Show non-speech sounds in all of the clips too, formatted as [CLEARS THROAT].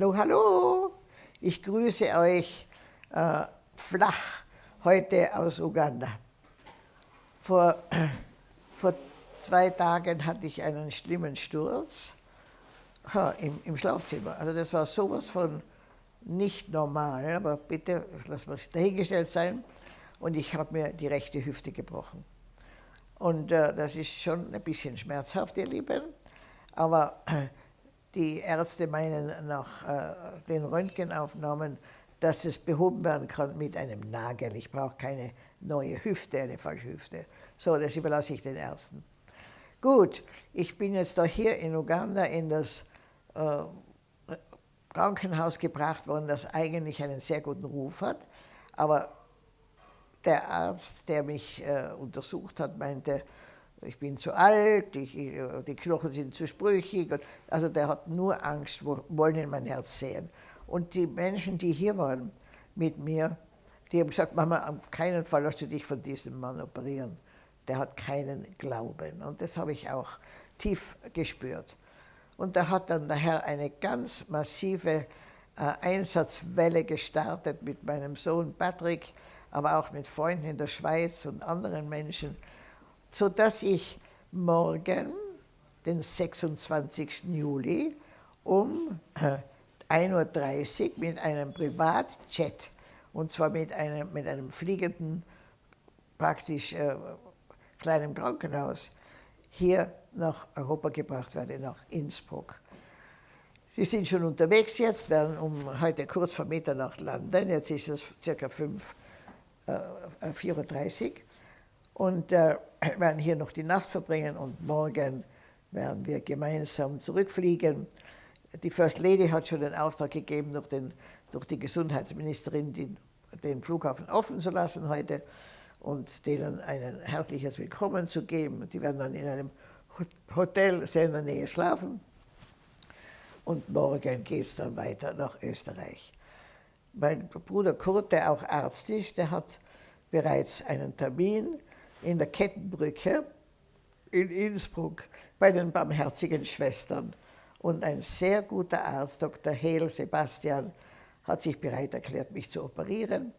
Hallo, hallo! Ich grüße euch äh, flach heute aus Uganda. Vor, vor zwei Tagen hatte ich einen schlimmen Sturz ha, im, im Schlafzimmer. Also das war sowas von nicht normal, aber bitte, lass mal dahingestellt sein. Und ich habe mir die rechte Hüfte gebrochen. Und äh, das ist schon ein bisschen schmerzhaft, ihr Lieben. Aber äh, die Ärzte meinen nach äh, den Röntgenaufnahmen, dass es behoben werden kann mit einem Nagel. Ich brauche keine neue Hüfte, eine falsche Hüfte. So, das überlasse ich den Ärzten. Gut, ich bin jetzt da hier in Uganda in das äh, Krankenhaus gebracht worden, das eigentlich einen sehr guten Ruf hat, aber der Arzt, der mich äh, untersucht hat, meinte, ich bin zu alt, ich, die Knochen sind zu sprüchig. Und, also der hat nur Angst, wo, wollen in mein Herz sehen. Und die Menschen, die hier waren mit mir, die haben gesagt, Mama, auf keinen Fall lass du dich von diesem Mann operieren. Der hat keinen Glauben. Und das habe ich auch tief gespürt. Und da hat dann der Herr eine ganz massive äh, Einsatzwelle gestartet mit meinem Sohn Patrick, aber auch mit Freunden in der Schweiz und anderen Menschen, sodass ich morgen, den 26. Juli, um 1.30 Uhr mit einem Privatjet, und zwar mit einem, mit einem fliegenden, praktisch äh, kleinen Krankenhaus, hier nach Europa gebracht werde, nach Innsbruck. Sie sind schon unterwegs jetzt, werden um heute kurz vor Mitternacht landen. Jetzt ist es circa 5 34 äh, und äh, [CLEARS THROAT] werden hier noch die Nacht verbringen und morgen werden wir gemeinsam zurückfliegen. Die First Lady hat schon den Auftrag gegeben, durch, den, durch die Gesundheitsministerin den, den Flughafen offen zu lassen heute und denen ein herzliches Willkommen zu geben. Die werden dann in einem Hotel sehr in der Nähe schlafen und morgen geht es dann weiter nach Österreich. Mein Bruder Kurt, der auch Arzt ist, der hat bereits einen Termin in der Kettenbrücke in Innsbruck bei den Barmherzigen Schwestern. Und ein sehr guter Arzt, Dr. Hehl Sebastian, hat sich bereit erklärt, mich zu operieren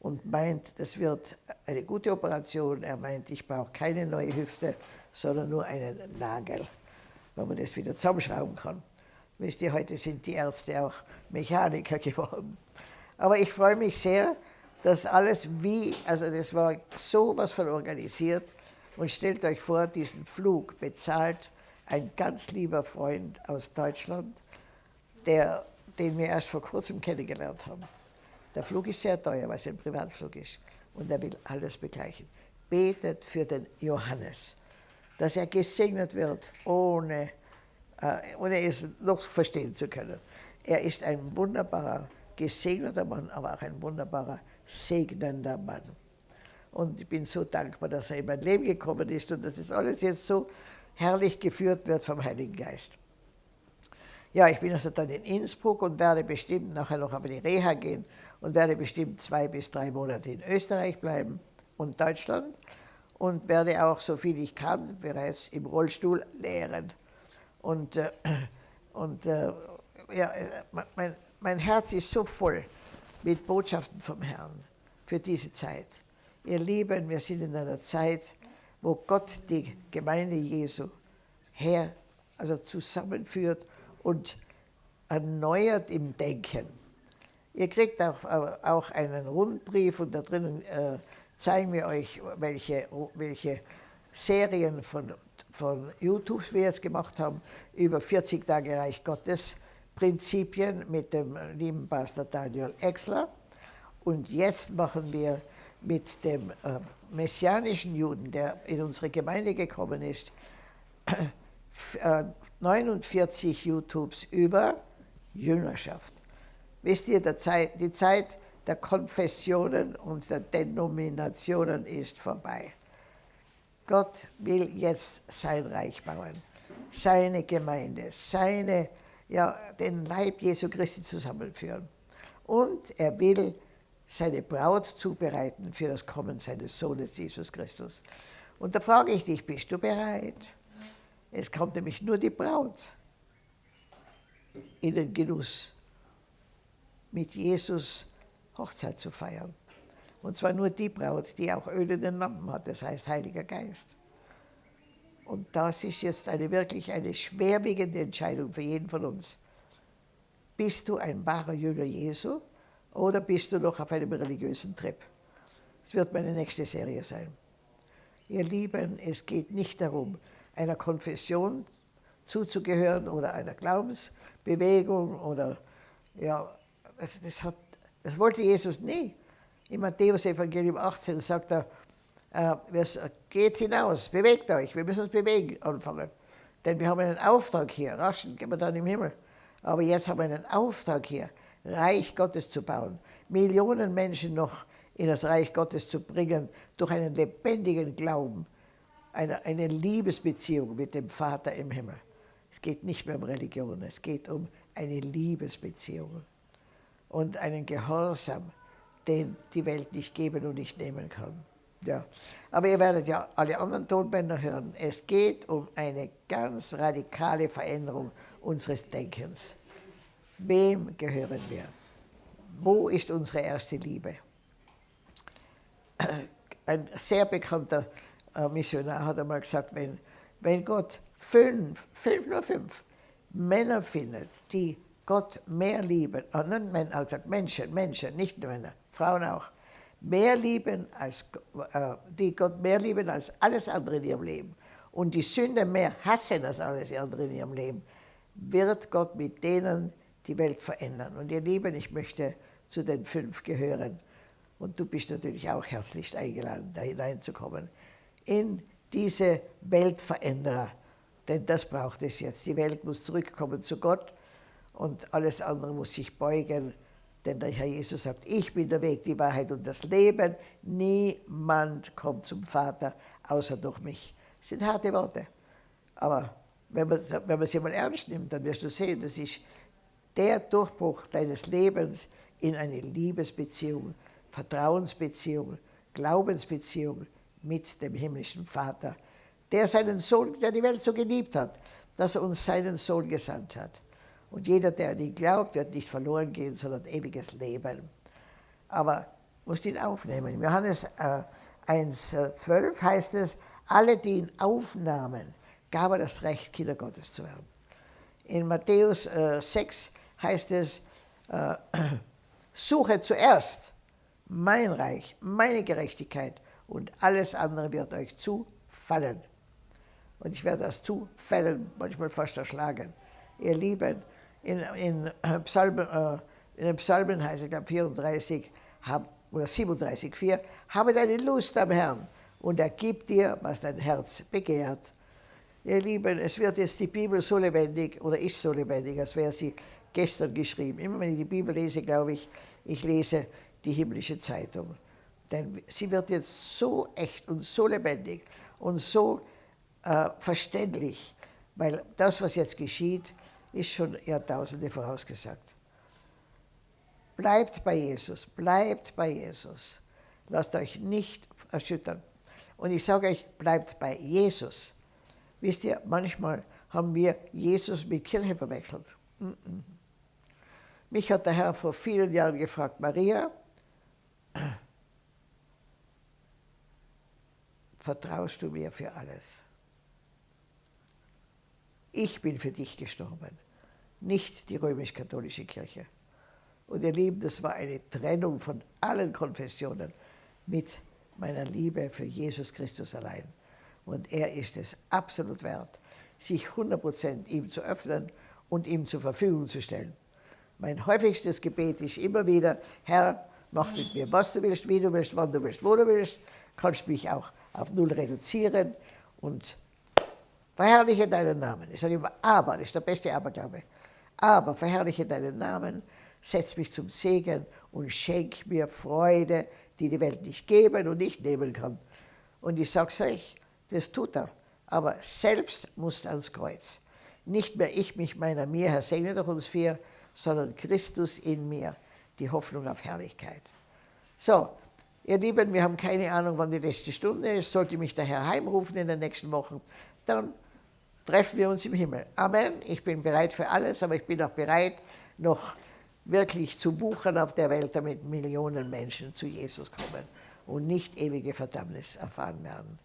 und meint, das wird eine gute Operation. Er meint, ich brauche keine neue Hüfte, sondern nur einen Nagel, wo man das wieder zusammenschrauben kann. Wisst ihr, heute sind die Ärzte auch Mechaniker [LAUGHS] geworden. Aber ich freue mich sehr, dass alles wie, also das war sowas von organisiert. Und stellt euch vor, diesen Flug bezahlt ein ganz lieber Freund aus Deutschland, der, den wir erst vor kurzem kennengelernt haben. Der Flug ist sehr teuer, weil es ein Privatflug ist. Und er will alles begleichen. Betet für den Johannes, dass er gesegnet wird, ohne, äh, ohne es noch verstehen zu können. Er ist ein wunderbarer gesegneter Mann, aber auch ein wunderbarer, segnender Mann. Und ich bin so dankbar, dass er in mein Leben gekommen ist und dass das alles jetzt so herrlich geführt wird vom Heiligen Geist. Ja, ich bin also dann in Innsbruck und werde bestimmt nachher noch auf die Reha gehen und werde bestimmt zwei bis drei Monate in Österreich bleiben und Deutschland und werde auch, so viel ich kann, bereits im Rollstuhl lehren. Und, äh, und äh, ja, äh, mein, mein Herz ist so voll mit Botschaften vom Herrn für diese Zeit. Ihr Lieben, wir sind in einer Zeit, wo Gott die Gemeinde Jesu her, also zusammenführt und erneuert im Denken. Ihr kriegt auch, auch einen Rundbrief und da drinnen äh, zeigen wir euch, welche, welche Serien von, von YouTube wir jetzt gemacht haben, über 40 Tage Reich Gottes, Prinzipien mit dem lieben Pastor Daniel Exler. Und jetzt machen wir mit dem äh, messianischen Juden, der in unsere Gemeinde gekommen ist, [CLEARS THROAT] äh, 49 YouTubes über Jüngerschaft. Wisst ihr, Zeit, die Zeit der Konfessionen und der Denominationen ist vorbei. Gott will jetzt sein Reich bauen, seine Gemeinde, seine ja, den Leib Jesu Christi zusammenführen. Und er will seine Braut zubereiten für das Kommen seines Sohnes Jesus Christus. Und da frage ich dich, bist du bereit? Es kommt nämlich nur die Braut in den Genuss mit Jesus Hochzeit zu feiern. Und zwar nur die Braut, die auch Öl in den Lampen hat, das heißt Heiliger Geist. Und das ist jetzt eine wirklich eine schwerwiegende Entscheidung für jeden von uns. Bist du ein wahrer Jünger Jesu oder bist du noch auf einem religiösen Trip? Das wird meine nächste Serie sein. Ihr Lieben, es geht nicht darum, einer Konfession zuzugehören oder einer Glaubensbewegung oder ja, das, das, hat, das wollte Jesus nie. Im Matthäus-Evangelium 18 sagt er, äh, geht hinaus, bewegt euch, wir müssen uns bewegen anfangen. Denn wir haben einen Auftrag hier, raschen gehen wir dann im Himmel. Aber jetzt haben wir einen Auftrag hier, Reich Gottes zu bauen, Millionen Menschen noch in das Reich Gottes zu bringen, durch einen lebendigen Glauben, eine, eine Liebesbeziehung mit dem Vater im Himmel. Es geht nicht mehr um Religion, es geht um eine Liebesbeziehung und einen Gehorsam, den die Welt nicht geben und nicht nehmen kann. Ja. Aber ihr werdet ja alle anderen Tonbänder hören. Es geht um eine ganz radikale Veränderung unseres Denkens. Wem gehören wir? Wo ist unsere erste Liebe? Ein sehr bekannter äh, Missionar hat einmal gesagt, wenn, wenn Gott fünf, fünf, nur fünf Männer findet, die Gott mehr lieben, also Menschen, Menschen, nicht nur Männer, Frauen auch, mehr lieben als, äh, die Gott mehr lieben als alles andere in ihrem Leben und die Sünde mehr hassen als alles andere in ihrem Leben, wird Gott mit denen die Welt verändern. Und ihr Lieben, ich möchte zu den fünf gehören. Und du bist natürlich auch herzlich eingeladen, da hineinzukommen. In diese Weltveränderer. Denn das braucht es jetzt. Die Welt muss zurückkommen zu Gott und alles andere muss sich beugen. Denn der Herr Jesus sagt, ich bin der Weg, die Wahrheit und das Leben. Niemand kommt zum Vater außer durch mich. Das sind harte Worte. Aber wenn man, wenn man sie mal ernst nimmt, dann wirst du sehen, das ist der Durchbruch deines Lebens in eine Liebesbeziehung, Vertrauensbeziehung, Glaubensbeziehung mit dem himmlischen Vater, der seinen Sohn, der die Welt so geliebt hat, dass er uns seinen Sohn gesandt hat. Und jeder, der an ihn glaubt, wird nicht verloren gehen, sondern ewiges Leben. Aber musst ihn aufnehmen. In Johannes äh, 1,12 äh, heißt es, alle, die ihn aufnahmen, gab er das Recht, Kinder Gottes zu werden. In Matthäus äh, 6 heißt es, äh, [CLEARS THROAT] suche zuerst mein Reich, meine Gerechtigkeit und alles andere wird euch zufallen. Und ich werde das Zufallen manchmal fast erschlagen. Ihr Lieben, in, in, äh, Psalmen, äh, in den Psalmen heißt es, ich glaube 34 hab, oder 37, 4, habe deine Lust am Herrn und er gibt dir, was dein Herz begehrt. Ihr Lieben, es wird jetzt die Bibel so lebendig oder ist so lebendig, als wäre sie gestern geschrieben. Immer wenn ich die Bibel lese, glaube ich, ich lese die himmlische Zeitung. Denn sie wird jetzt so echt und so lebendig und so äh, verständlich, weil das, was jetzt geschieht, ist schon Jahrtausende vorausgesagt. Bleibt bei Jesus, bleibt bei Jesus. Lasst euch nicht erschüttern. Und ich sage euch, bleibt bei Jesus. Wisst ihr, manchmal haben wir Jesus mit Kirche verwechselt. Mich hat der Herr vor vielen Jahren gefragt, Maria, [CLEARS THROAT] vertraust du mir für alles? Ich bin für dich gestorben, nicht die römisch-katholische Kirche. Und ihr Lieben, das war eine Trennung von allen Konfessionen mit meiner Liebe für Jesus Christus allein. Und er ist es absolut wert, sich 100% ihm zu öffnen und ihm zur Verfügung zu stellen. Mein häufigstes Gebet ist immer wieder, Herr, mach mit mir, was du willst, wie du willst, wann du willst, wo du willst. Kannst mich auch auf Null reduzieren und verherrliche deinen Namen. Ich sage immer, aber, das ist der beste Aberglaube. Aber verherrliche deinen Namen, setz mich zum Segen und schenk mir Freude, die die Welt nicht geben und nicht nehmen kann. Und ich sage euch, das tut er. Aber selbst muss ans Kreuz. Nicht mehr ich, mich, meiner, mir, Herr, segne doch uns vier, sondern Christus in mir, die Hoffnung auf Herrlichkeit. So, ihr Lieben, wir haben keine Ahnung, wann die letzte Stunde ist. Sollte mich der Herr heimrufen in den nächsten Wochen, dann treffen wir uns im Himmel. Amen. Ich bin bereit für alles, aber ich bin auch bereit, noch wirklich zu wuchern auf der Welt, damit Millionen Menschen zu Jesus kommen und nicht ewige Verdammnis erfahren werden.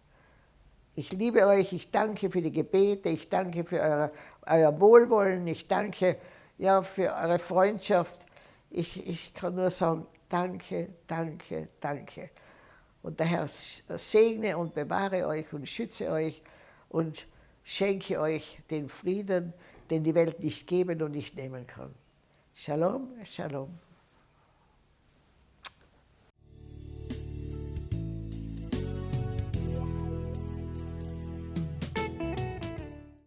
Ich liebe euch, ich danke für die Gebete, ich danke für eure, euer Wohlwollen, ich danke ja, für eure Freundschaft. Ich, ich kann nur sagen, danke, danke, danke. Und der Herr segne und bewahre euch und schütze euch und schenke euch den Frieden, den die Welt nicht geben und nicht nehmen kann. Shalom, Shalom.